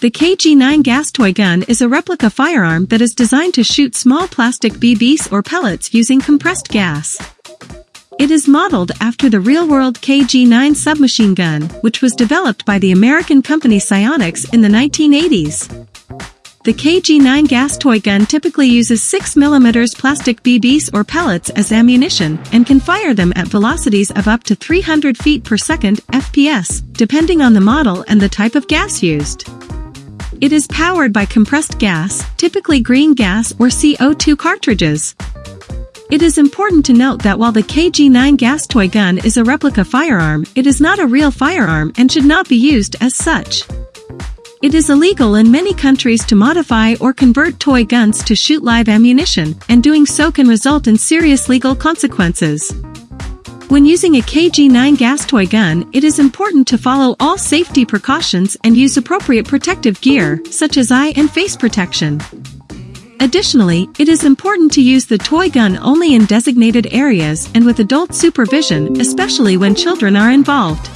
The KG-9 gas toy gun is a replica firearm that is designed to shoot small plastic BBs or pellets using compressed gas. It is modeled after the real-world KG-9 submachine gun, which was developed by the American company Psyonix in the 1980s. The KG-9 gas toy gun typically uses 6mm plastic BBs or pellets as ammunition and can fire them at velocities of up to 300 feet per second FPS, depending on the model and the type of gas used. It is powered by compressed gas, typically green gas or CO2 cartridges. It is important to note that while the KG-9 gas toy gun is a replica firearm, it is not a real firearm and should not be used as such. It is illegal in many countries to modify or convert toy guns to shoot live ammunition, and doing so can result in serious legal consequences. When using a KG-9 gas toy gun, it is important to follow all safety precautions and use appropriate protective gear, such as eye and face protection. Additionally, it is important to use the toy gun only in designated areas and with adult supervision, especially when children are involved.